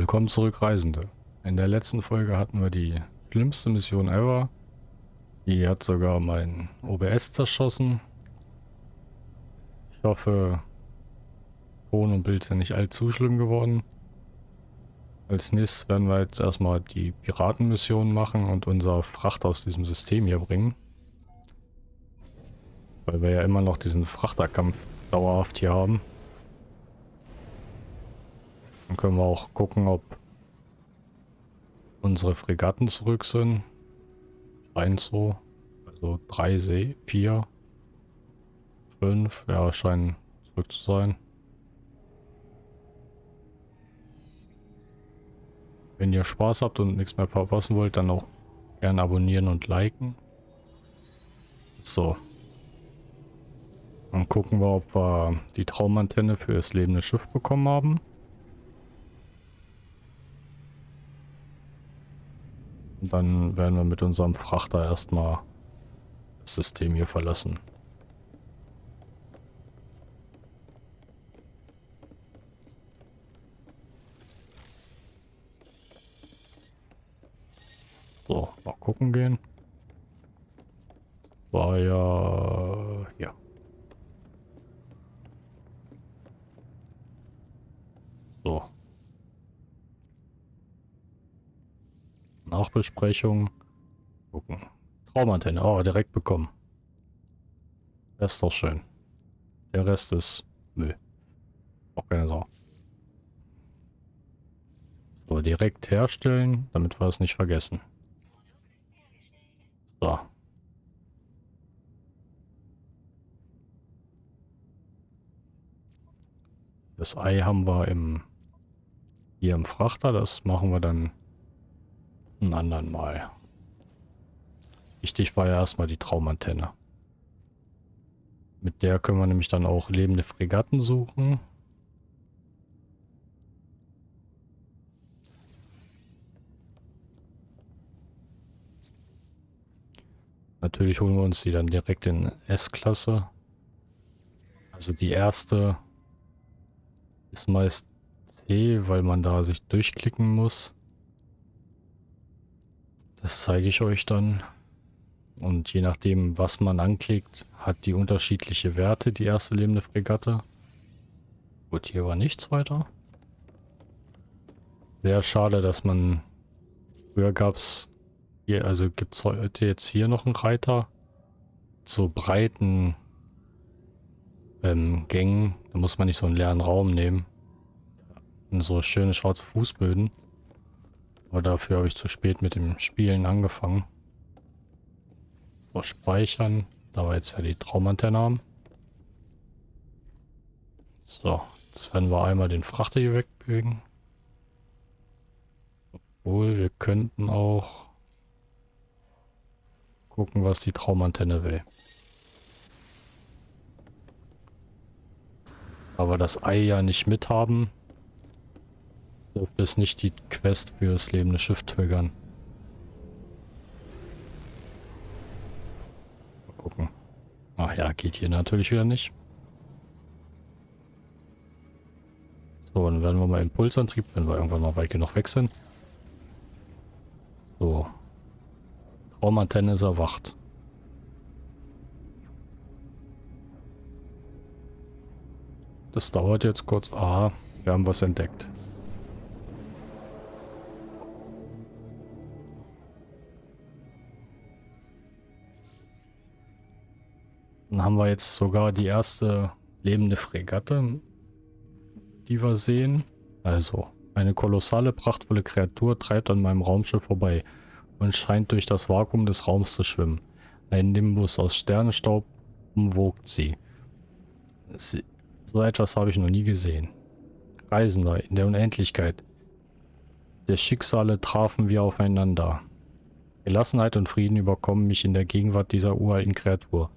Willkommen zurück, Reisende. In der letzten Folge hatten wir die schlimmste Mission ever. Die hat sogar mein OBS zerschossen. Ich hoffe, Ton und Bild sind nicht allzu schlimm geworden. Als nächstes werden wir jetzt erstmal die Piratenmission machen und unser Fracht aus diesem System hier bringen. Weil wir ja immer noch diesen Frachterkampf dauerhaft hier haben. Dann können wir auch gucken, ob unsere Fregatten zurück sind. Scheint so. Also drei See, vier, fünf, ja, scheinen zurück zu sein. Wenn ihr Spaß habt und nichts mehr verpassen wollt, dann auch gerne abonnieren und liken. So. Dann gucken wir, ob wir die Traumantenne für das lebende Schiff bekommen haben. Und dann werden wir mit unserem Frachter erstmal das System hier verlassen. So, mal gucken gehen. War ja... ja. So. Nachbesprechung. Gucken. Traumantenne. Oh, direkt bekommen. Das ist doch schön. Der Rest ist Müll. Auch keine Sau. So, direkt herstellen, damit wir es nicht vergessen. So. Das Ei haben wir im hier im Frachter. Das machen wir dann ein anderen Mal. Wichtig war ja erstmal die Traumantenne. Mit der können wir nämlich dann auch lebende Fregatten suchen. Natürlich holen wir uns die dann direkt in S-Klasse. Also die erste ist meist C, weil man da sich durchklicken muss. Das zeige ich euch dann. Und je nachdem, was man anklickt, hat die unterschiedliche Werte, die erste lebende Fregatte. Gut, hier war nichts weiter. Sehr schade, dass man... Früher gab es... Hier, also gibt es heute jetzt hier noch einen Reiter. Zu breiten ähm, Gängen. Da muss man nicht so einen leeren Raum nehmen. Und so schöne schwarze Fußböden. Aber dafür habe ich zu spät mit dem Spielen angefangen. So, speichern. Da wir jetzt ja die Traumantenne haben. So, jetzt werden wir einmal den Frachter hier wegbewegen. Obwohl, wir könnten auch gucken, was die Traumantenne will. Aber das Ei ja nicht mithaben, dürfte es nicht die Quest für das lebende Schiff triggern. Mal gucken. Ach ja, geht hier natürlich wieder nicht. So, dann werden wir mal Impulsantrieb, wenn wir irgendwann mal weit genug weg sind. So. Traumantenne ist erwacht. Das dauert jetzt kurz. Ah, wir haben was entdeckt. Dann haben wir jetzt sogar die erste lebende Fregatte, die wir sehen. Also, eine kolossale, prachtvolle Kreatur treibt an meinem Raumschiff vorbei und scheint durch das Vakuum des Raums zu schwimmen. Ein Nimbus aus Sternenstaub umwogt sie. sie so etwas habe ich noch nie gesehen. Reisender in der Unendlichkeit. Der Schicksale trafen wir aufeinander. Gelassenheit und Frieden überkommen mich in der Gegenwart dieser uralten Kreatur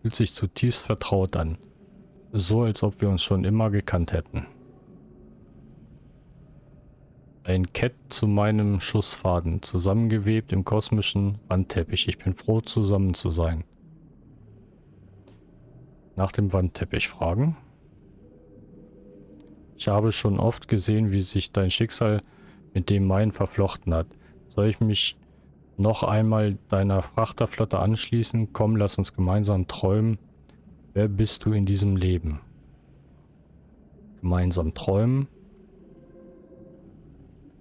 fühlt sich zutiefst vertraut an. So, als ob wir uns schon immer gekannt hätten. Ein Kett zu meinem Schussfaden, zusammengewebt im kosmischen Wandteppich. Ich bin froh, zusammen zu sein. Nach dem Wandteppich fragen. Ich habe schon oft gesehen, wie sich dein Schicksal mit dem meinen verflochten hat. Soll ich mich noch einmal deiner Frachterflotte anschließen? Komm, lass uns gemeinsam träumen. Wer bist du in diesem Leben? Gemeinsam träumen.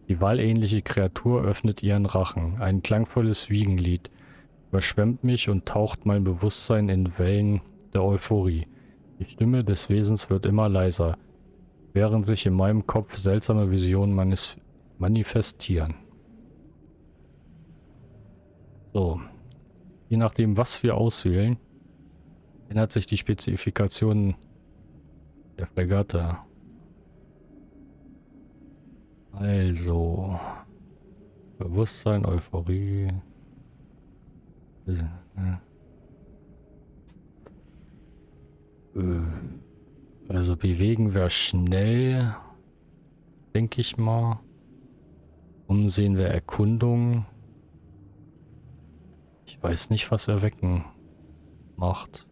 Die wallähnliche Kreatur öffnet ihren Rachen. Ein klangvolles Wiegenlied überschwemmt mich und taucht mein Bewusstsein in Wellen der Euphorie. Die Stimme des Wesens wird immer leiser, während sich in meinem Kopf seltsame Visionen manifestieren. So, je nachdem, was wir auswählen, ändert sich die Spezifikation der Fregatte. Also, Bewusstsein, Euphorie. Äh, also bewegen wir schnell, denke ich mal. Umsehen wir Erkundung. Ich weiß nicht, was Erwecken macht.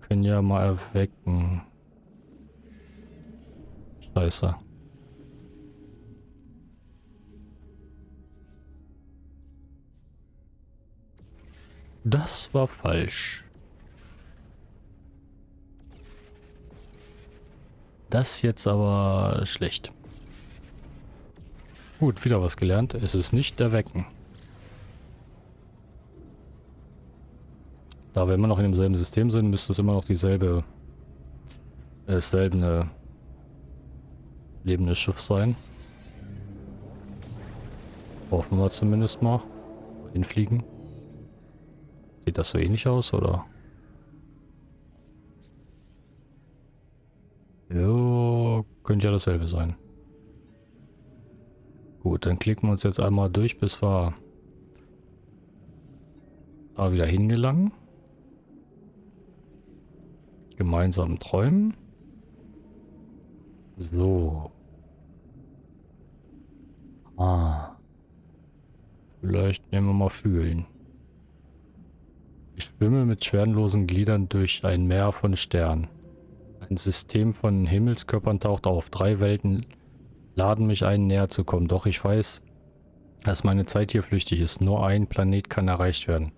Können ja mal erwecken. Scheiße. Das war falsch. Das jetzt aber schlecht. Gut, wieder was gelernt. Es ist nicht Erwecken. Da wir immer noch in demselben System sind, müsste es immer noch dieselbe, äh, dasselbe lebende Schiff sein. Hoffen wir zumindest mal. Hinfliegen. Sieht das so ähnlich aus, oder? Jo, könnte ja dasselbe sein. Gut, dann klicken wir uns jetzt einmal durch, bis wir da wieder hingelangen. Gemeinsam träumen. So. Ah. Vielleicht nehmen wir mal fühlen. Ich schwimme mit schwerenlosen Gliedern durch ein Meer von Sternen. Ein System von Himmelskörpern taucht auf. Drei Welten laden mich ein, näher zu kommen. Doch ich weiß, dass meine Zeit hier flüchtig ist. Nur ein Planet kann erreicht werden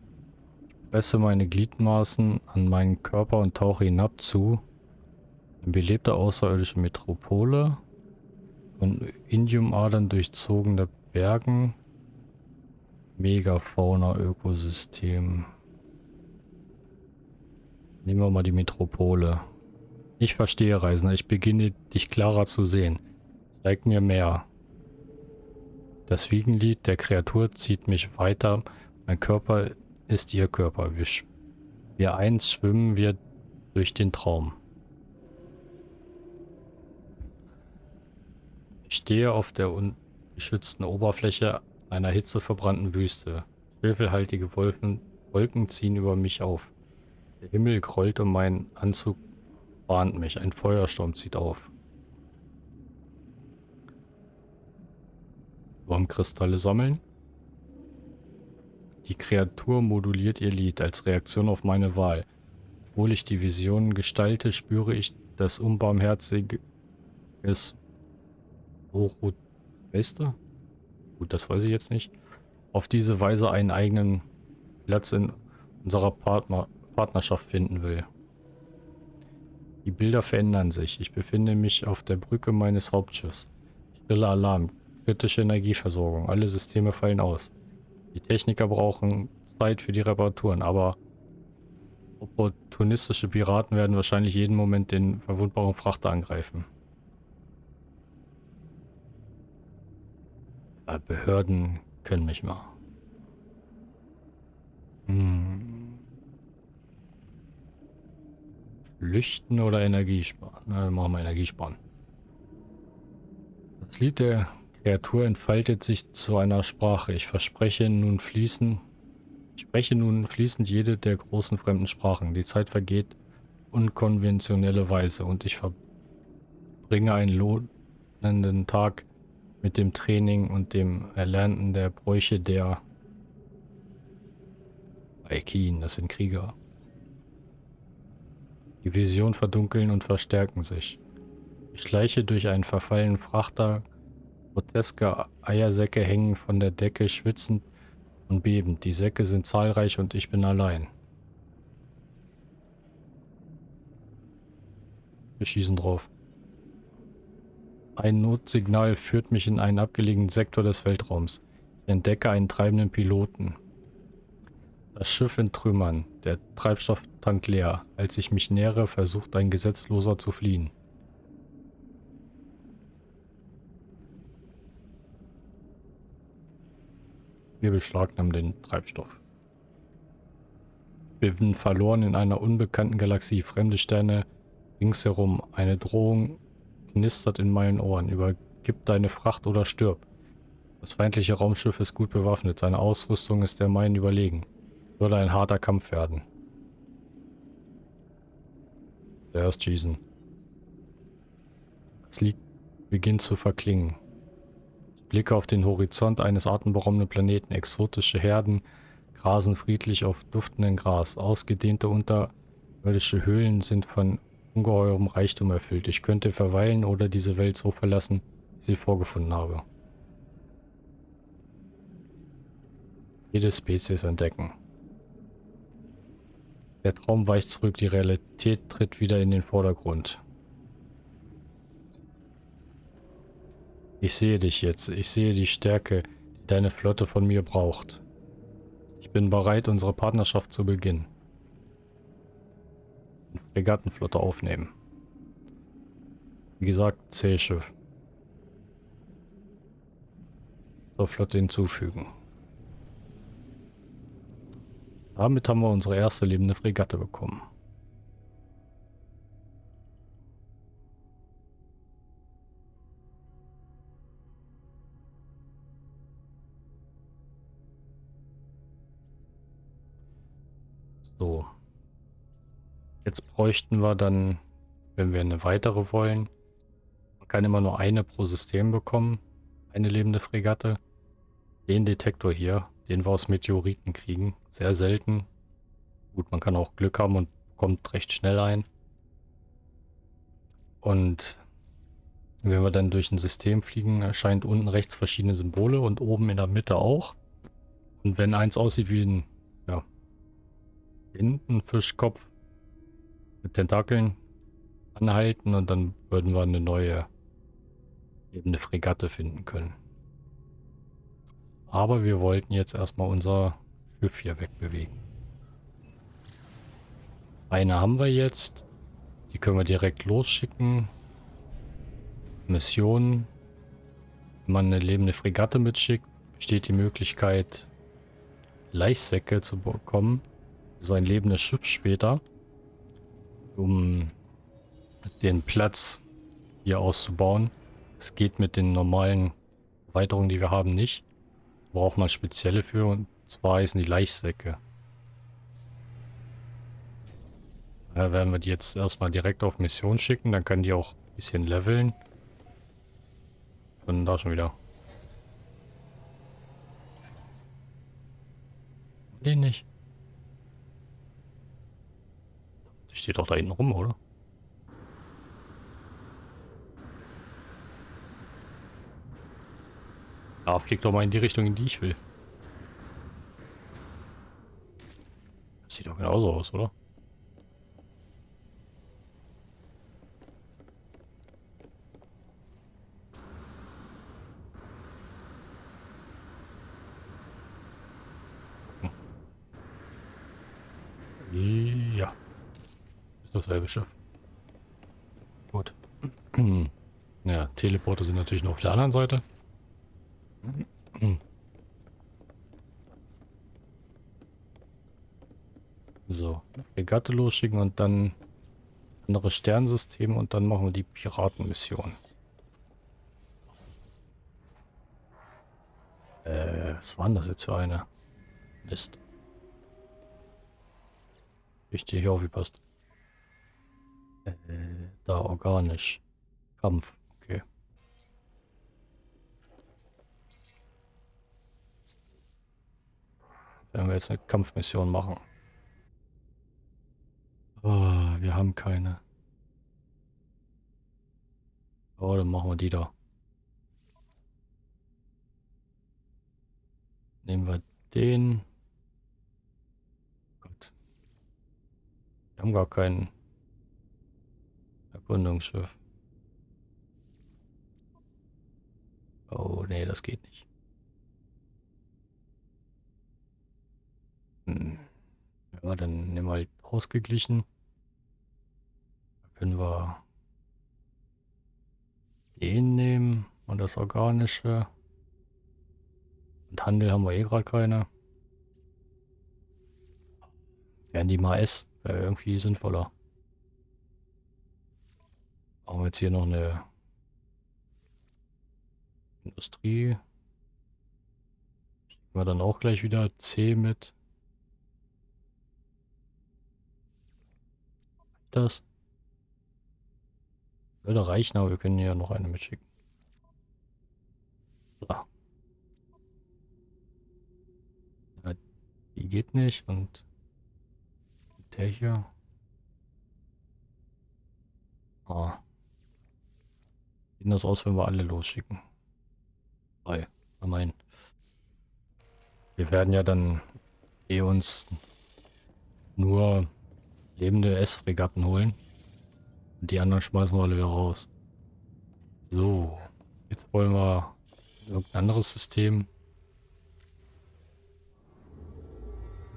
presse meine Gliedmaßen an meinen Körper und tauche hinab zu. Eine belebte außerirdische Metropole. Von Indiumadern durchzogene Bergen. Megafauna-Ökosystem. Nehmen wir mal die Metropole. Ich verstehe, Reisender. Ich beginne, dich klarer zu sehen. Zeig mir mehr. Das Wiegenlied der Kreatur zieht mich weiter. Mein Körper ist ihr Körper. Wir, wir eins schwimmen wir durch den Traum. Ich stehe auf der ungeschützten Oberfläche einer hitzeverbrannten Wüste. Schwefelhaltige Wolken, Wolken ziehen über mich auf. Der Himmel grollt um meinen Anzug warnt mich. Ein Feuersturm zieht auf. Wurmkristalle sammeln. Die Kreatur moduliert ihr Lied als Reaktion auf meine Wahl. Obwohl ich die Visionen gestalte, spüre ich das unbarmherzige Orozmeister? Gut, das weiß ich jetzt nicht. Auf diese Weise einen eigenen Platz in unserer Partner Partnerschaft finden will. Die Bilder verändern sich. Ich befinde mich auf der Brücke meines Hauptschiffs. Stille Alarm. Kritische Energieversorgung. Alle Systeme fallen aus. Die Techniker brauchen Zeit für die Reparaturen, aber opportunistische Piraten werden wahrscheinlich jeden Moment den verwundbaren Frachter angreifen. Behörden können mich mal. Hm. Flüchten oder Energiesparen? Na, machen wir Energiesparen. Das Lied der Kreatur entfaltet sich zu einer Sprache. Ich verspreche nun fließen, spreche nun fließend jede der großen fremden Sprachen. Die Zeit vergeht unkonventionelle Weise und ich verbringe einen lohnenden Tag mit dem Training und dem Erlernten der Bräuche der Aikin, das sind Krieger. Die Vision verdunkeln und verstärken sich. Ich schleiche durch einen verfallenen Frachter. Groteske Eiersäcke hängen von der Decke, schwitzend und bebend. Die Säcke sind zahlreich und ich bin allein. Wir schießen drauf. Ein Notsignal führt mich in einen abgelegenen Sektor des Weltraums. Ich entdecke einen treibenden Piloten. Das Schiff in Trümmern, der Treibstofftank leer. Als ich mich nähere, versucht ein Gesetzloser zu fliehen. Wir beschlagnahmen den Treibstoff. Wir sind verloren in einer unbekannten Galaxie. Fremde Sterne ringsherum. Eine Drohung knistert in meinen Ohren. Übergib deine Fracht oder stirb. Das feindliche Raumschiff ist gut bewaffnet. Seine Ausrüstung ist der meinen überlegen. Es würde ein harter Kampf werden. Zuerst schießen. Das Lied beginnt zu verklingen. Blicke auf den Horizont eines atemberaubenden Planeten. Exotische Herden grasen friedlich auf duftendem Gras. Ausgedehnte unterirdische Höhlen sind von ungeheurem Reichtum erfüllt. Ich könnte verweilen oder diese Welt so verlassen, wie sie vorgefunden habe. Jede Spezies entdecken. Der Traum weicht zurück, die Realität tritt wieder in den Vordergrund. Ich sehe dich jetzt, ich sehe die Stärke, die deine Flotte von mir braucht. Ich bin bereit, unsere Partnerschaft zu beginnen. Fregattenflotte aufnehmen. Wie gesagt, C-Schiff. Zur Flotte hinzufügen. Damit haben wir unsere erste lebende Fregatte bekommen. So. Jetzt bräuchten wir dann, wenn wir eine weitere wollen, man kann immer nur eine pro System bekommen, eine lebende Fregatte. Den Detektor hier, den wir aus Meteoriten kriegen, sehr selten. Gut, man kann auch Glück haben und kommt recht schnell ein. Und wenn wir dann durch ein System fliegen, erscheint unten rechts verschiedene Symbole und oben in der Mitte auch. Und wenn eins aussieht wie ein, ja, hinten Fischkopf, mit Tentakeln anhalten und dann würden wir eine neue ebene Fregatte finden können. Aber wir wollten jetzt erstmal unser Schiff hier wegbewegen. Eine haben wir jetzt. Die können wir direkt losschicken. Mission. Wenn man eine lebende Fregatte mitschickt, besteht die Möglichkeit, Leichsäcke zu bekommen. So ein lebendes Schiff später um den Platz hier auszubauen. Es geht mit den normalen Erweiterungen, die wir haben, nicht. Braucht man spezielle für und zwar heißen die Leichsäcke. Da werden wir die jetzt erstmal direkt auf Mission schicken, dann können die auch ein bisschen leveln. Und da schon wieder. Den nicht. Die steht doch da hinten rum, oder? Ja, fliegt doch mal in die Richtung, in die ich will. Das sieht doch genauso aus, oder? Dasselbe Schiff. Gut. ja, Teleporter sind natürlich nur auf der anderen Seite. So, Regatte losschicken und dann andere Sternsysteme und dann machen wir die Piratenmission. Äh, was war denn das jetzt für eine? Mist. Ich stehe hier aufgepasst. Äh, da organisch. Kampf. Okay. Werden wir jetzt eine Kampfmission machen. Oh, wir haben keine. Oh, dann machen wir die da. Nehmen wir den. Gott. Wir haben gar kein Erkundungsschiff. Oh, nee, das geht nicht. Hm. Ja, dann nehmen wir halt ausgeglichen. Da können wir den nehmen und das Organische. Und Handel haben wir eh gerade keine. Wären die mal S, wäre irgendwie sinnvoller. Haben jetzt hier noch eine Industrie. Schicken wir dann auch gleich wieder C mit. Das würde reichen, aber wir können ja noch eine mitschicken. So. Die geht nicht und der hier. Ah. Sieht das aus, wenn wir alle losschicken? Drei. Mein. Wir werden ja dann eh uns nur lebende S-Fregatten holen. Und die anderen schmeißen wir alle wieder raus. So. Jetzt wollen wir irgendein anderes System.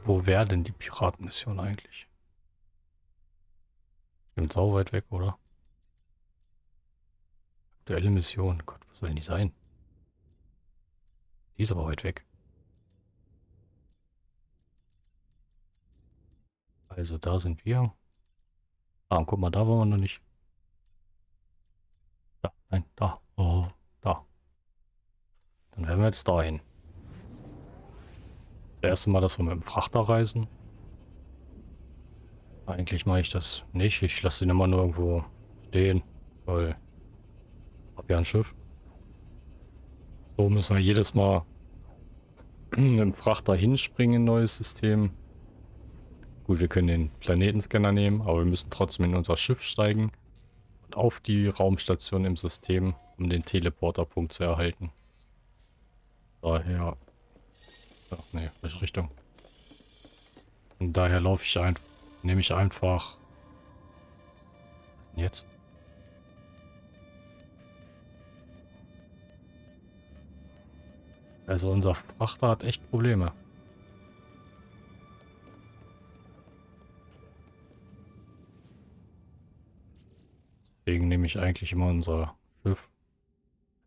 Wo wäre denn die Piratenmission eigentlich? Stimmt sau weit weg, oder? Aktuelle Mission. Gott, was soll denn die sein? Die ist aber weit weg. Also da sind wir. Ah, guck mal, da waren wir noch nicht. Da, nein, da. Oh, da. Dann werden wir jetzt dahin. Das erste Mal, dass wir mit dem Frachter reisen. Eigentlich mache ich das nicht. Ich lasse den immer nur irgendwo stehen, weil ja ein Schiff. So müssen wir jedes Mal dem Frachter hinspringen, neues System. Gut, wir können den Planetenscanner nehmen, aber wir müssen trotzdem in unser Schiff steigen und auf die Raumstation im System, um den Teleporterpunkt zu erhalten. Daher Ach nee, welche Richtung? Und daher laufe ich einfach, nehme ich einfach. Was denn jetzt? Also unser Frachter hat echt Probleme. Deswegen nehme ich eigentlich immer unser Schiff.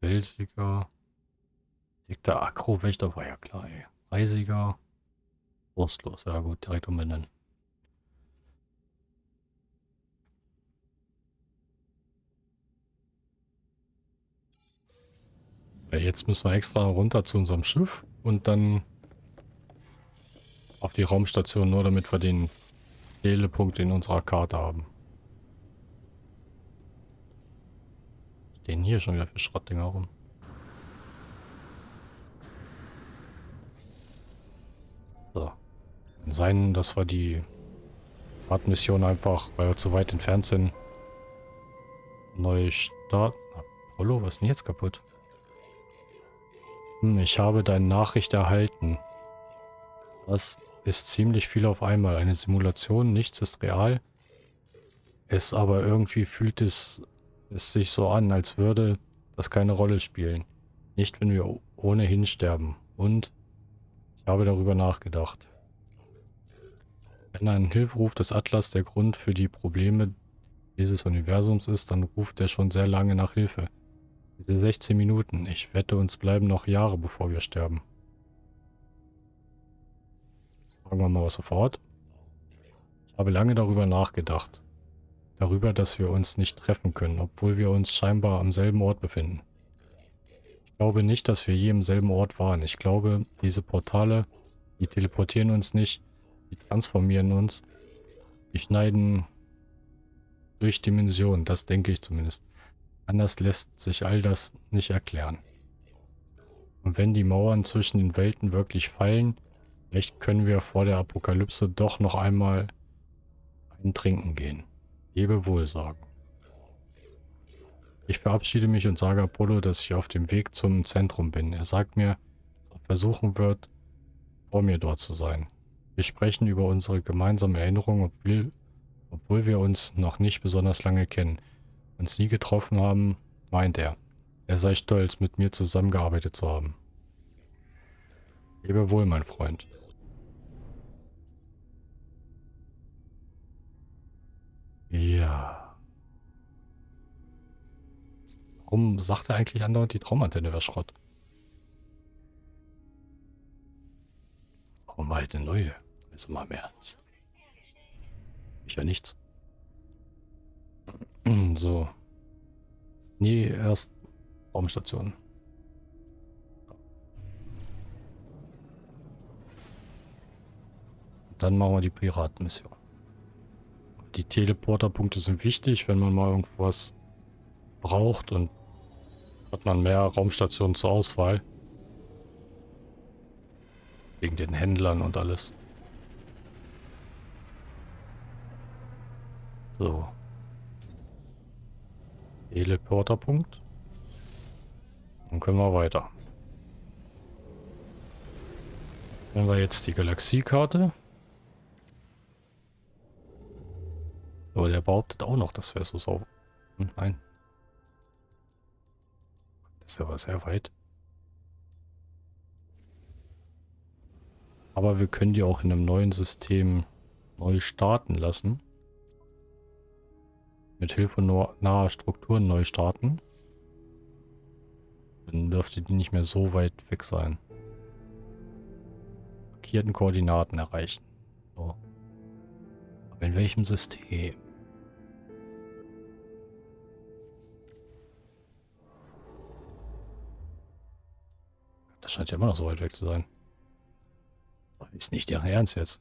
Felsiger. Dickter Akrowächter war ja klar, ey. Eisiger. Wurstlos. Ja gut, direkt umbenennen. Jetzt müssen wir extra runter zu unserem Schiff und dann auf die Raumstation, nur damit wir den Telepunkt in unserer Karte haben. Stehen hier schon wieder für Schrottdinger rum. So. Kann sein, dass wir die Fahrtmission einfach, weil wir zu weit entfernt sind, neu starten. Apollo, was ist denn jetzt kaputt? Hm, ich habe deine Nachricht erhalten. Das ist ziemlich viel auf einmal. Eine Simulation, nichts ist real. Es aber irgendwie fühlt es, es sich so an, als würde das keine Rolle spielen. Nicht, wenn wir ohnehin sterben. Und ich habe darüber nachgedacht. Wenn ein Hilferuf des Atlas der Grund für die Probleme dieses Universums ist, dann ruft er schon sehr lange nach Hilfe. Diese 16 Minuten, ich wette, uns bleiben noch Jahre, bevor wir sterben. Fragen wir mal was sofort. Ich habe lange darüber nachgedacht. Darüber, dass wir uns nicht treffen können, obwohl wir uns scheinbar am selben Ort befinden glaube nicht, dass wir je im selben Ort waren. Ich glaube, diese Portale, die teleportieren uns nicht, die transformieren uns, die schneiden durch Dimensionen, das denke ich zumindest. Anders lässt sich all das nicht erklären. Und wenn die Mauern zwischen den Welten wirklich fallen, vielleicht können wir vor der Apokalypse doch noch einmal ein Trinken gehen. Lebe wohl sagen. Ich verabschiede mich und sage Apollo, dass ich auf dem Weg zum Zentrum bin. Er sagt mir, dass er versuchen wird, vor mir dort zu sein. Wir sprechen über unsere gemeinsame Erinnerung, obwohl wir uns noch nicht besonders lange kennen. Uns nie getroffen haben, meint er. Er sei stolz, mit mir zusammengearbeitet zu haben. Lebe wohl, mein Freund. Ja. Warum sagt er eigentlich andauernd, die Traumantenne wäre Schrott? Warum halt eine neue? Also mal mehr ernst. Ich ja nichts. So. Nee, erst Raumstation. Dann machen wir die Piratenmission. Die Teleporterpunkte sind wichtig, wenn man mal irgendwas braucht und hat man mehr Raumstationen zur Auswahl. Wegen den Händlern und alles. So. Teleporterpunkt. Dann können wir weiter. Wenn wir jetzt die Galaxiekarte. So, der behauptet auch noch, das wäre so sauber. Hm, nein. Das ist aber sehr weit. Aber wir können die auch in einem neuen System neu starten lassen. Mit Hilfe naher Strukturen neu starten. Dann dürfte die nicht mehr so weit weg sein. Markierten Koordinaten erreichen. So. Aber in welchem System? Das scheint ja immer noch so weit weg zu sein. Ist nicht Ihr Ernst jetzt.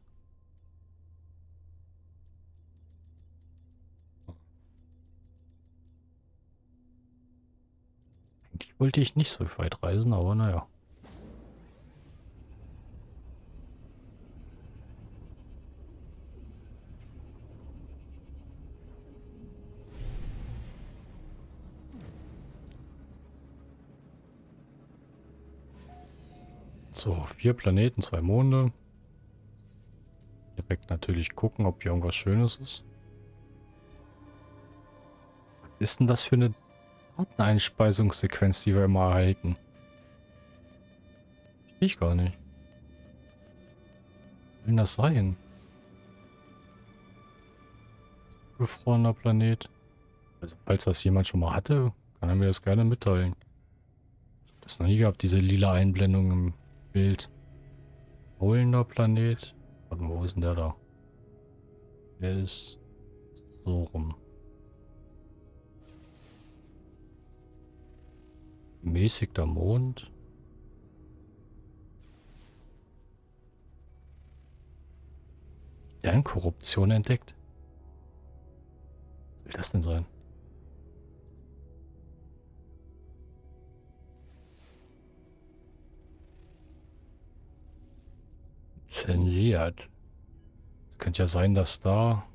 Wollte ich nicht so weit reisen, aber naja. So, vier Planeten, zwei Monde. Direkt natürlich gucken, ob hier irgendwas Schönes ist. Was ist denn das für eine Dateneinspeisungssequenz, die wir immer erhalten? Verstehe ich gar nicht. Was soll denn das sein? Gefrorener Planet. Also falls das jemand schon mal hatte, kann er mir das gerne mitteilen. Ich habe das noch nie gehabt, diese lila Einblendung im Bild. Rollender Planet. Warte mal, wo ist denn der da? Der ist so rum. Mäßigter Mond. Sternkorruption entdeckt. Was soll das denn sein? Zensiert. Es könnte ja sein, dass da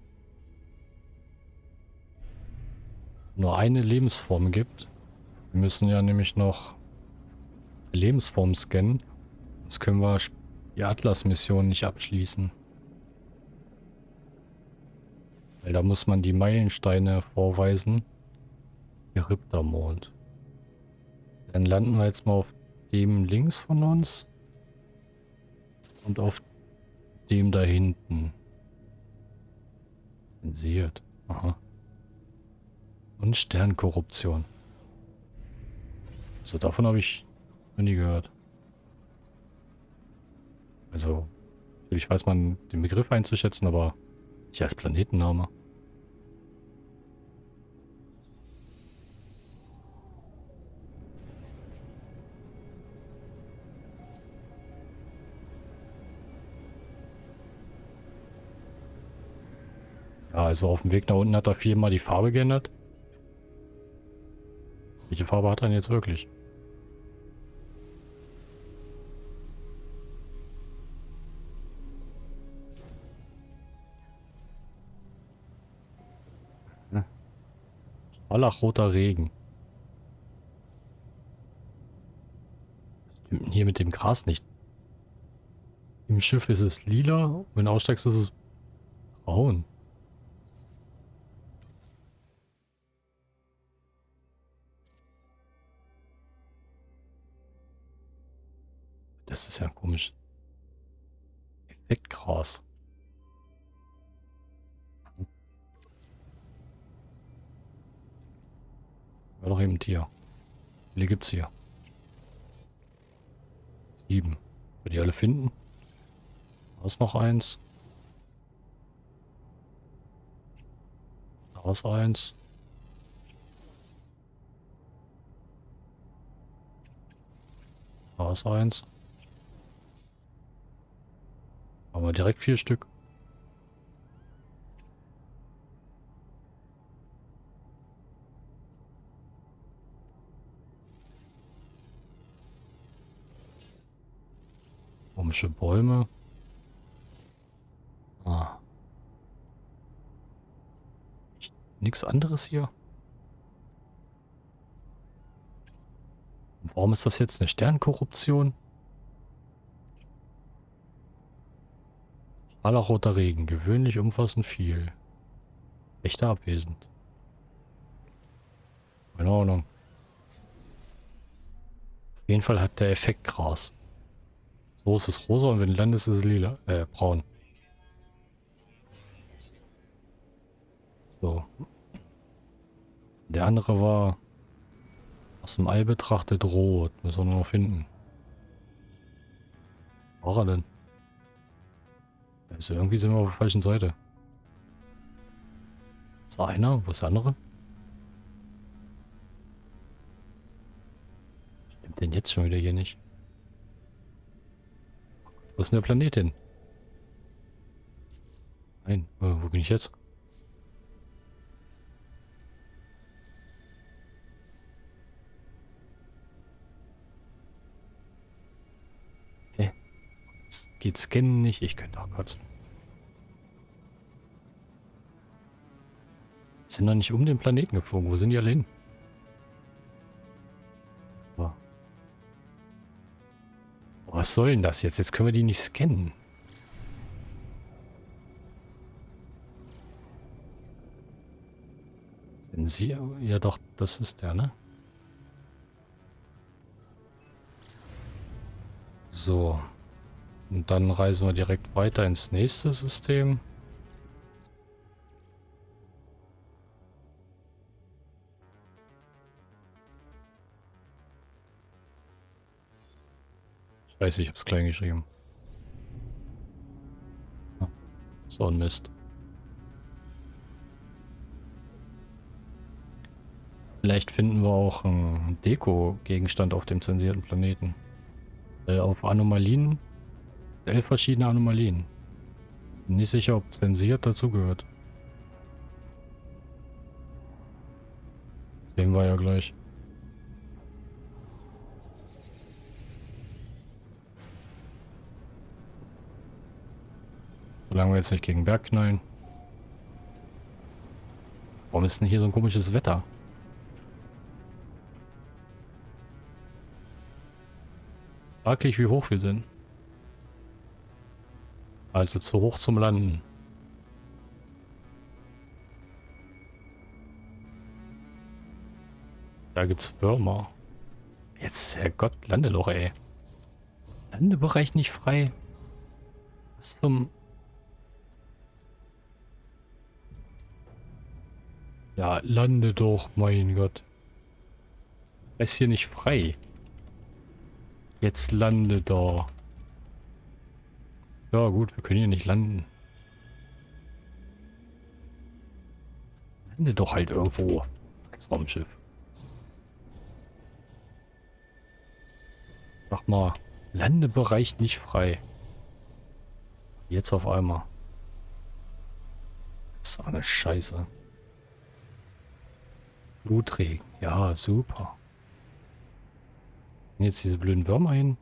nur eine Lebensform gibt. Wir müssen ja nämlich noch Lebensform scannen. Sonst können wir die Atlas-Mission nicht abschließen. Weil da muss man die Meilensteine vorweisen. Gerippter Mond. Dann landen wir jetzt mal auf dem links von uns. Und auf dem da hinten. Zensiert. Aha. Und Sternkorruption. Also davon habe ich noch nie gehört. Also, natürlich weiß man den Begriff einzuschätzen, aber nicht als Planetenname. Ja, also auf dem Weg nach unten hat er viermal die Farbe geändert. Welche Farbe hat er denn jetzt wirklich? Scharlachroter Regen. Was stimmt denn hier mit dem Gras nicht? Im Schiff ist es lila, wenn du aussteigst ist es braun. Das ist ja komisch. Effektgras. War doch eben ein Tier. Wie viele gibt's hier? Sieben. Wir die alle finden? Da ist noch eins. Da ist eins. Da ist eins. Aber direkt vier Stück. Komische Bäume. Ah. Nichts anderes hier. Warum ist das jetzt eine Sternkorruption? Allerroter Regen, gewöhnlich umfassend viel. Echter abwesend. Keine Ahnung. Auf jeden Fall hat der Effekt Gras. So ist es rosa und wenn landest, ist es lila, äh, braun. So. Der andere war aus dem All betrachtet rot. Müssen wir nur noch finden. War er denn? Also irgendwie sind wir auf der falschen Seite. Ist da einer? Wo ist der andere? Stimmt denn jetzt schon wieder hier nicht? Wo ist denn der Planet hin? Nein, wo bin ich jetzt? Geht Scannen nicht? Ich könnte auch kotzen. Sind doch nicht um den Planeten geflogen. Wo sind die alle hin? Was soll denn das jetzt? Jetzt können wir die nicht scannen. Sind sie? Ja doch, das ist der, ne? So. Und dann reisen wir direkt weiter ins nächste System. Scheiße, ich hab's klein geschrieben. So ein Mist. Vielleicht finden wir auch einen Deko-Gegenstand auf dem zensierten Planeten. Äh, auf Anomalien. Elf verschiedene Anomalien. Bin nicht sicher, ob zensiert dazugehört. Sehen wir ja gleich. Solange wir jetzt nicht gegen Berg knallen. Warum ist denn hier so ein komisches Wetter? Fraglich, wie hoch wir sind. Also zu hoch zum Landen. Da gibt's Würmer. Jetzt, Herrgott, Landeloch, ey. Landebereich nicht frei. Was zum... Ja, lande doch, mein Gott. Ist hier nicht frei. Jetzt lande da. Ja gut, wir können hier nicht landen. Lande doch halt irgendwo. Das Raumschiff. Sag mal, Landebereich nicht frei. Jetzt auf einmal. Das ist eine Scheiße. Blutregen. Ja, super. Jetzt diese blöden Würmer hin.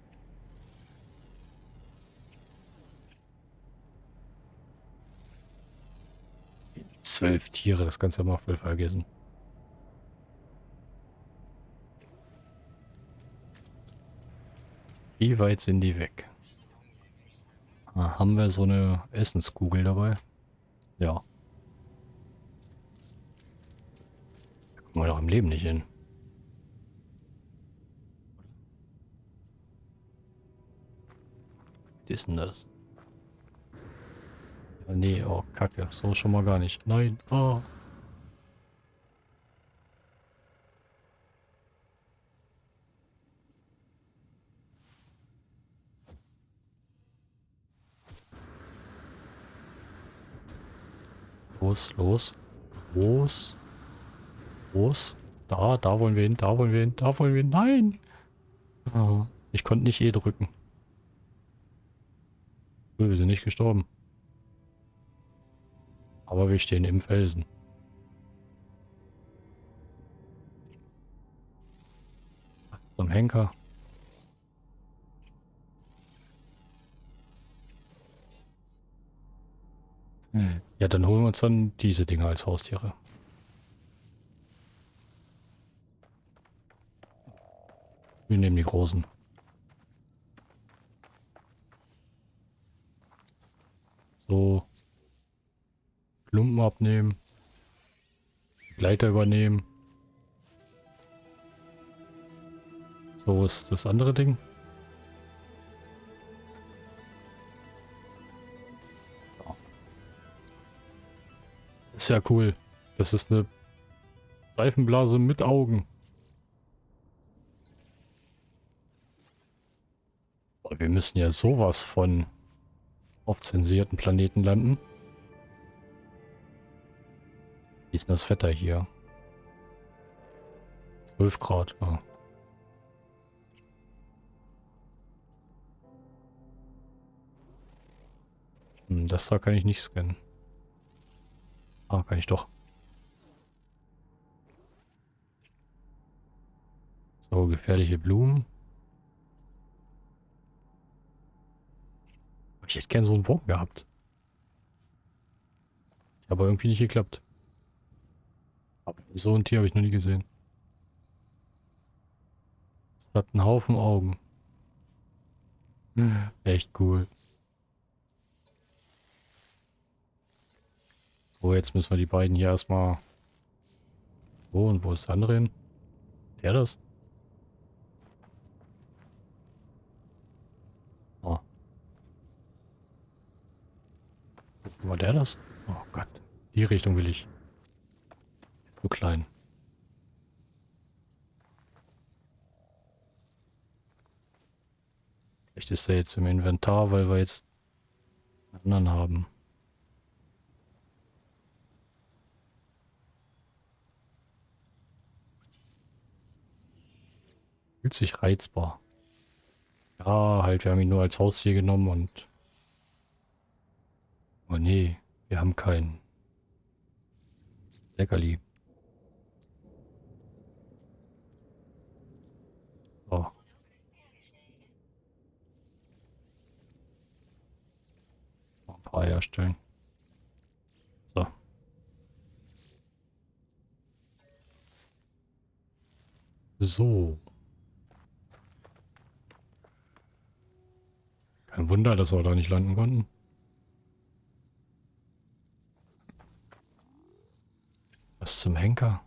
zwölf Tiere, das kannst du ja mal voll vergessen. Wie weit sind die weg? Ah, haben wir so eine Essenskugel dabei? Ja. Da kommen wir doch im Leben nicht hin. Was ist denn das? Nee, oh, kacke. So schon mal gar nicht. Nein. Oh. Los, los. Los. Los. Da, da wollen wir hin, da wollen wir hin, da wollen wir hin. Nein! Oh, ich konnte nicht E drücken. Wir sind nicht gestorben. Aber wir stehen im Felsen. Zum Henker. Hm. Ja, dann holen wir uns dann diese Dinger als Haustiere. Wir nehmen die großen. So. Klumpen abnehmen. Gleiter übernehmen. So ist das andere Ding. ist ja cool. Das ist eine Seifenblase mit Augen. wir müssen ja sowas von auf zensierten Planeten landen. Wie ist denn das Wetter hier? 12 Grad. Oh. Das da kann ich nicht scannen. Ah, kann ich doch. So, gefährliche Blumen. Ich hätte gern so einen Wurm gehabt. Aber irgendwie nicht geklappt. So ein Tier habe ich noch nie gesehen. Es hat einen Haufen Augen. Echt cool. So, jetzt müssen wir die beiden hier erstmal... Wo und wo ist der andere hin? Der das? Oh. Wo war der das? Oh Gott. Die Richtung will ich. So klein. Vielleicht ist er jetzt im Inventar, weil wir jetzt einen anderen haben. Fühlt sich reizbar. Ja, halt, wir haben ihn nur als Haustier genommen und... Oh nee, wir haben keinen. Leckerli. 3 erstellen. So. So. Kein Wunder, dass wir da nicht landen konnten. Was zum Henker?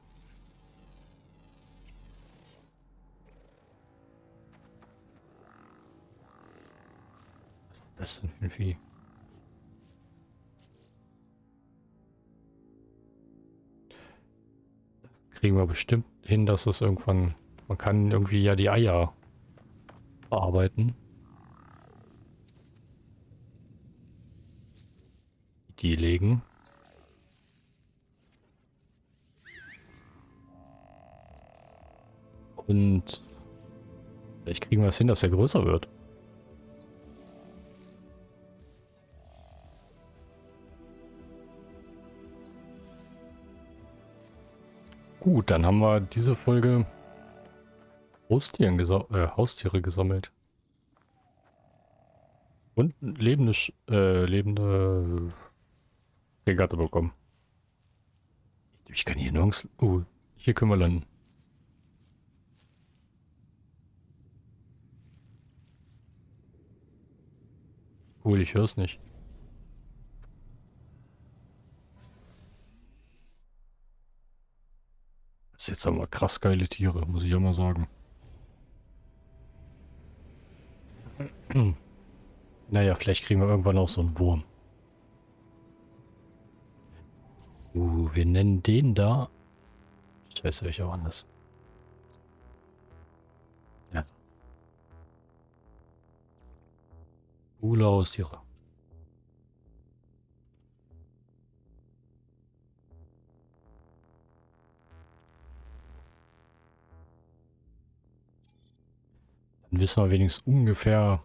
Was ist das denn für ein Vieh? Kriegen wir bestimmt hin, dass es irgendwann... Man kann irgendwie ja die Eier bearbeiten. die legen. Und vielleicht kriegen wir es hin, dass er größer wird. Gut, dann haben wir diese Folge Haustieren gesa äh, Haustiere gesammelt. Und lebende, äh, lebende Regatta bekommen. Ich kann hier nirgends... Oh, hier können wir landen. Cool, ich höre es nicht. Ist jetzt aber krass geile Tiere, muss ich ja mal sagen. naja, vielleicht kriegen wir irgendwann auch so einen Wurm. Uh, wir nennen den da. Ich weiß welcher anders. Ja. Coole Haustiere. Dann wissen wir wenigstens ungefähr,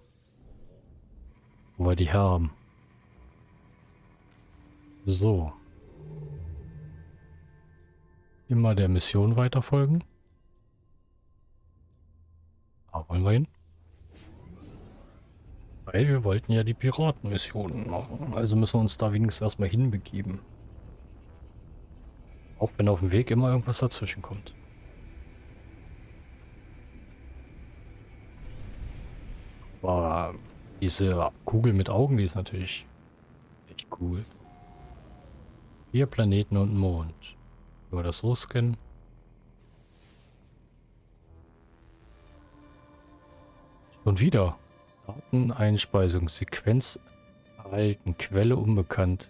wo wir die haben. So. Immer der Mission weiterfolgen. Da wollen wir hin. Weil wir wollten ja die Piratenmissionen machen. Also müssen wir uns da wenigstens erstmal hinbegeben. Auch wenn auf dem Weg immer irgendwas dazwischen kommt. Aber diese Kugel mit Augen, die ist natürlich echt cool. Vier Planeten und Mond. Wir das so scannen. Und wieder. Dateneinspeisung, Sequenz erhalten, Quelle unbekannt.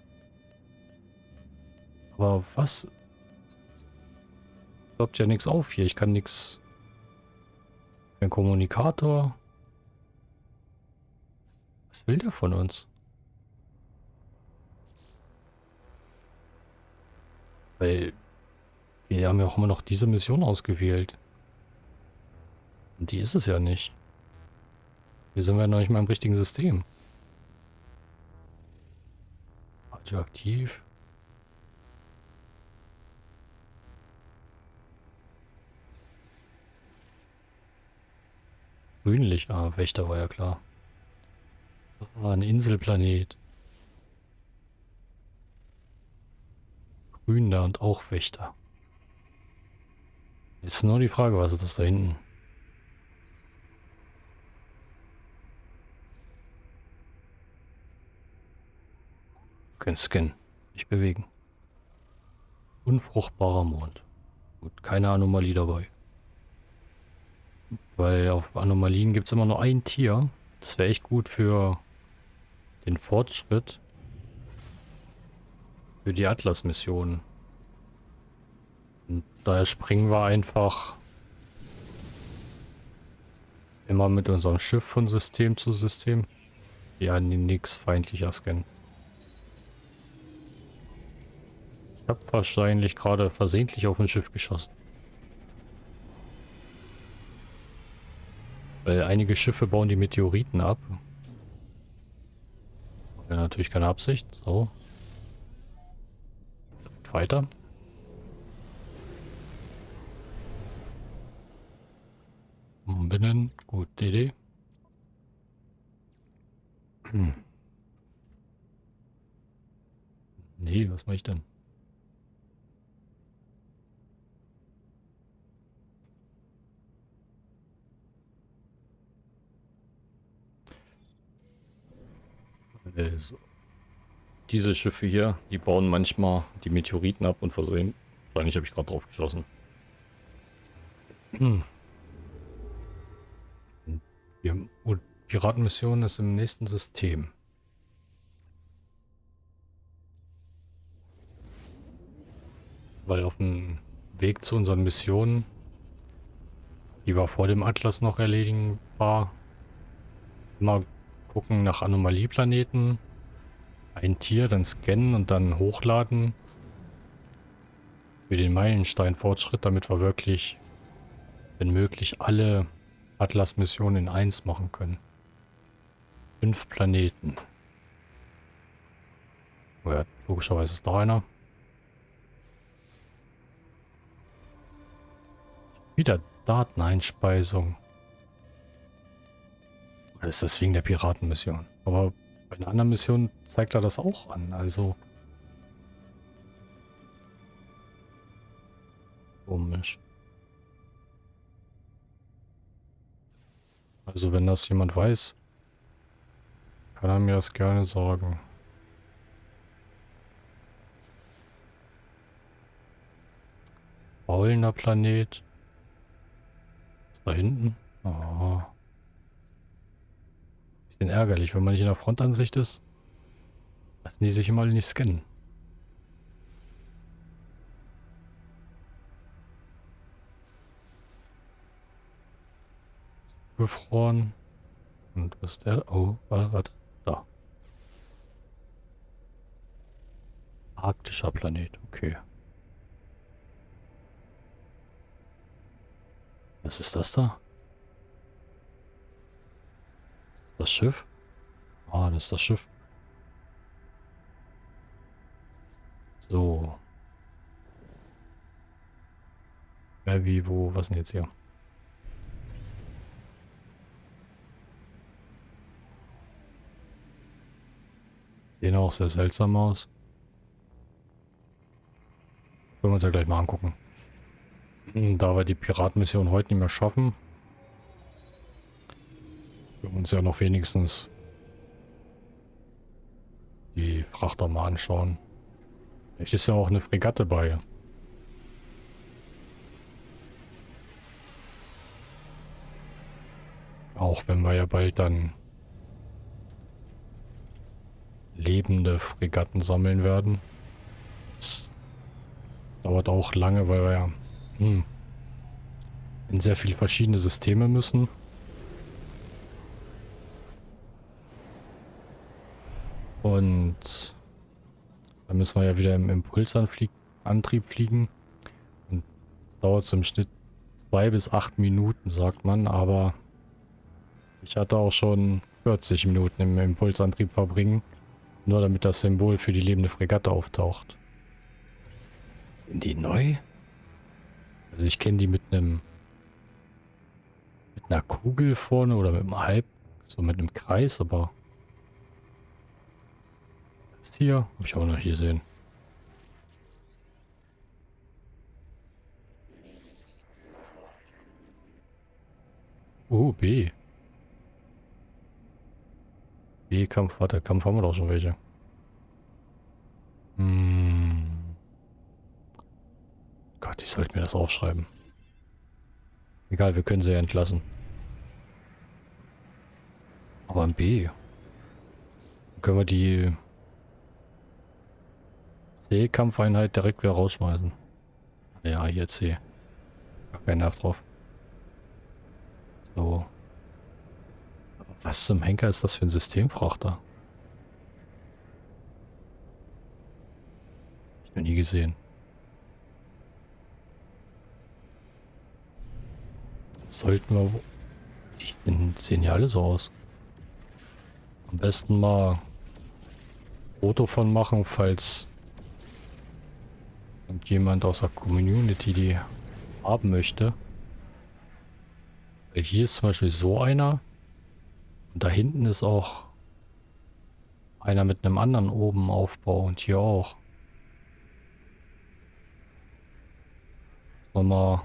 Aber was? Klappt ja nichts auf hier. Ich kann nichts. Kein Kommunikator. Was will der von uns? Weil wir haben ja auch immer noch diese Mission ausgewählt. Und die ist es ja nicht. Wir sind ja noch nicht mal im richtigen System. Radioaktiv. Grünlich, ah, Wächter war ja klar. Ah, ein Inselplanet. Grün da und auch Wächter. Jetzt nur die Frage, was ist das da hinten? Können scannen. Nicht bewegen. Unfruchtbarer Mond. Gut, keine Anomalie dabei. Weil auf Anomalien gibt es immer nur ein Tier. Das wäre echt gut für den Fortschritt. Für die Atlas-Missionen. Und daher springen wir einfach immer mit unserem Schiff von System zu System. Ja, nichts feindlicher scannen. Ich habe wahrscheinlich gerade versehentlich auf ein Schiff geschossen. Weil einige Schiffe bauen die Meteoriten ab. Ja, natürlich keine Absicht. So. Weiter. Umbenennen. Gut, Idee. Hm. Nee, was mache ich denn? Diese Schiffe hier, die bauen manchmal die Meteoriten ab und versehen. Wahrscheinlich habe ich gerade drauf geschossen. Hm. Die Piratenmission ist im nächsten System. Weil auf dem Weg zu unseren Missionen, die wir vor dem Atlas noch erledigen war, immer gucken nach Anomalieplaneten, ein Tier, dann scannen und dann hochladen für den Meilenstein-Fortschritt, damit wir wirklich, wenn möglich, alle Atlas-Missionen in eins machen können. Fünf Planeten. Oh ja, logischerweise ist da einer. Wieder Dateneinspeisung. Oder ist das wegen der Piratenmission? Aber bei einer anderen Mission zeigt er das auch an, also... Komisch. Also wenn das jemand weiß, kann er mir das gerne sagen. Faulender Planet. Ist da hinten? Oh. Bisschen ärgerlich, wenn man nicht in der Frontansicht ist. Lassen die sich immer nicht scannen. Gefroren. Und was ist der? Oh, warte. Da. Arktischer Planet, okay. Was ist das da? Das Schiff? Ah, das ist das Schiff. So. Wer, wie, wo, was denn jetzt hier? Sehen auch sehr seltsam aus. Können wir uns ja gleich mal angucken. Hm, da wir die Piratenmission heute nicht mehr schaffen, wir uns ja noch wenigstens die Frachter mal anschauen. Vielleicht ist ja auch eine Fregatte bei. Auch wenn wir ja bald dann lebende Fregatten sammeln werden. Das dauert auch lange, weil wir ja hm, in sehr viele verschiedene Systeme müssen. Und dann müssen wir ja wieder im Impulsantrieb fliegen. Und das dauert im Schnitt zwei bis acht Minuten, sagt man, aber ich hatte auch schon 40 Minuten im Impulsantrieb verbringen. Nur damit das Symbol für die lebende Fregatte auftaucht. Sind die neu? Also ich kenne die mit einem mit einer Kugel vorne oder mit einem Halb, so mit einem Kreis, aber das hier habe ich auch noch hier sehen. Oh, B. B-Kampf, warte, Kampf haben wir doch schon welche. Hm. Gott, ich sollte mir das aufschreiben. Egal, wir können sie ja entlassen. Aber ein B. Können wir die C-Kampfeinheit direkt wieder rausschmeißen. Ja, hier C. Gar keinen Nerv drauf. So. Was zum Henker ist das für ein Systemfrachter? Ich noch nie gesehen. Sollten wir... Die sehen ja alle so aus. Am besten mal Foto von machen, falls jemand aus der Community die haben möchte. Hier ist zum Beispiel so einer. Und da hinten ist auch einer mit einem anderen oben Aufbau und hier auch. Mal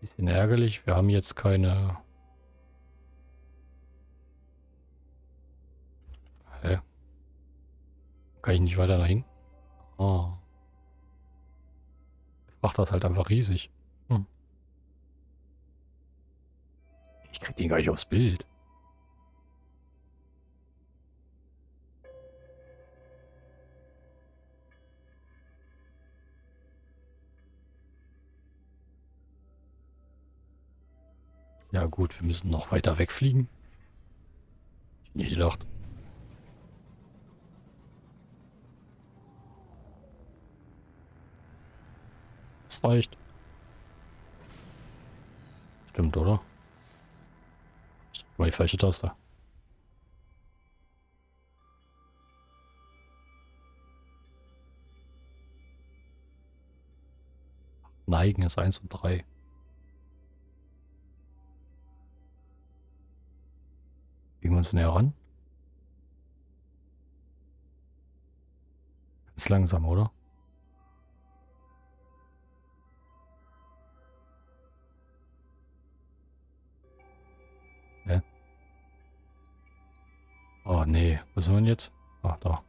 bisschen ärgerlich. Wir haben jetzt keine... Kann ich nicht weiter hinten? Oh. Der Frachter ist halt einfach riesig. Hm. Ich krieg den gar nicht aufs Bild. Ja gut, wir müssen noch weiter wegfliegen. Ich nicht gedacht. Reicht. Stimmt, oder? Ich mal die falsche Taste. Neigen ist 1 und 3. Legen wir uns näher ran. Ganz langsam, oder? Nee. Was haben wir denn jetzt? Ah, da.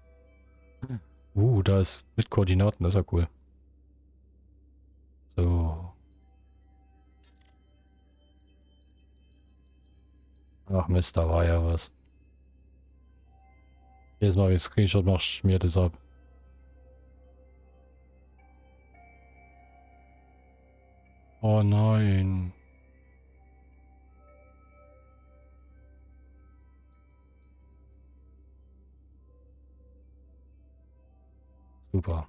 Uh, da ist mit Koordinaten. Das ist ja cool. So. Ach Mist, da war ja was. Mal, wenn ich Screenshot mache, schmiert es ab. Oh nein. Super.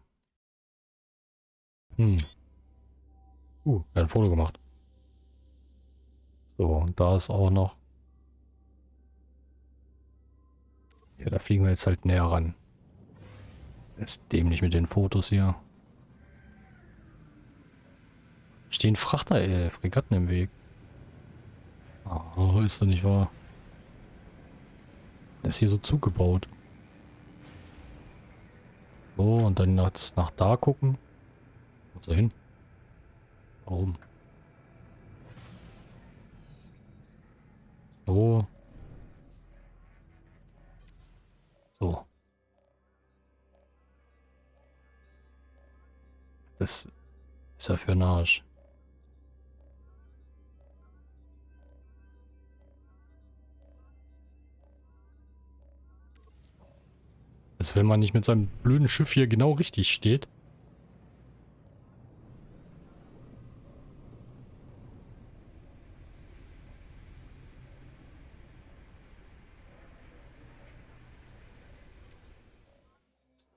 Hm. Uh, er hat ein Foto gemacht. So, und da ist auch noch... Ja, da fliegen wir jetzt halt näher ran. Das ist dämlich mit den Fotos hier. Stehen Frachter, äh, Fregatten im Weg. Oh, ist doch nicht wahr. Das ist hier so zugebaut. So, und dann nach, nach da gucken. Wo soll hin? Warum? So. So. Das ist ja für ein Arsch. Also wenn man nicht mit seinem blöden Schiff hier genau richtig steht.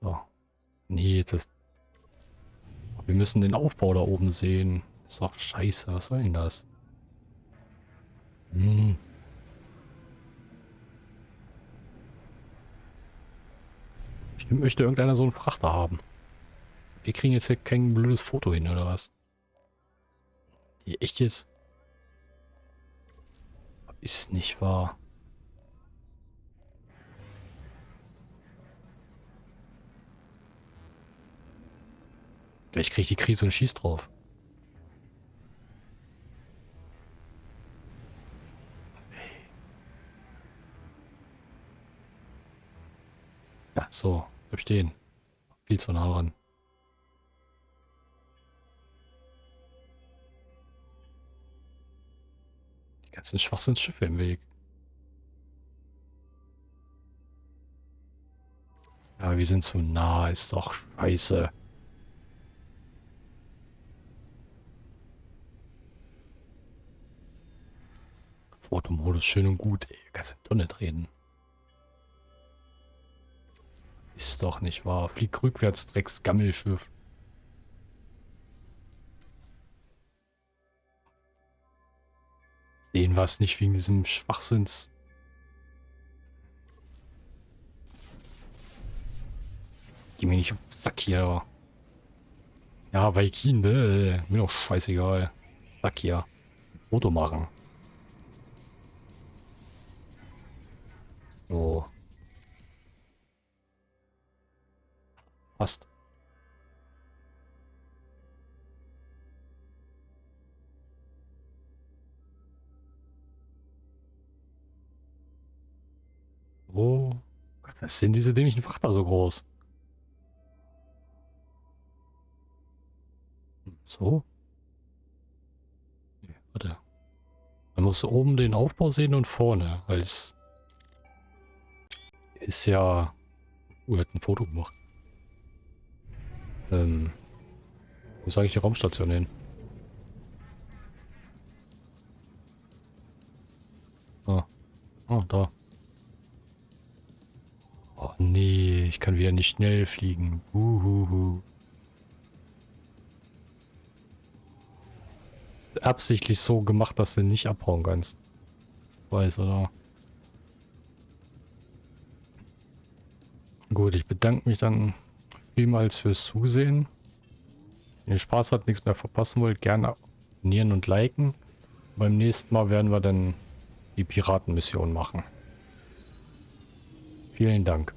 So. Nee, das... Wir müssen den Aufbau da oben sehen. ist doch scheiße. Was soll denn das? Hm. Bestimmt möchte irgendeiner so einen Frachter haben. Wir kriegen jetzt hier kein blödes Foto hin, oder was? Hier, echt jetzt? Ist nicht wahr. Gleich kriege ich die Krise und schieß drauf. Ja, so. Bleib stehen. Viel zu nah ran. Die ganzen Schwachsinnsschiffe im Weg. Ja, wir sind zu nah. Ist doch scheiße. Fotomodus schön und gut. Ey, kannst du Tonne treten. Ist doch nicht wahr. Flieg rückwärts, Drecks Gammelschiff. Sehen wir es nicht wegen diesem Schwachsinns. Geh mir nicht auf den Sack hier. Ja, Vaikin, ne? Mir doch scheißegal. Sack hier. Foto machen. So. Passt. Oh Gott, was sind diese dämlichen Frachter so groß? Hm, so? Nee, warte. Man muss oben den Aufbau sehen und vorne, weil es ist ja... Uh, hat ein Foto gemacht. Ähm, wo ist eigentlich die Raumstation hin? Ah. Oh, da. Oh nee, ich kann wieder nicht schnell fliegen. Uhuhu. Absichtlich so gemacht, dass du nicht abhauen kannst. Weiß, oder? Gut, ich bedanke mich dann vielmals fürs Zusehen. Wenn ihr Spaß habt, nichts mehr verpassen wollt, gerne abonnieren und liken. Beim nächsten Mal werden wir dann die Piratenmission machen. Vielen Dank.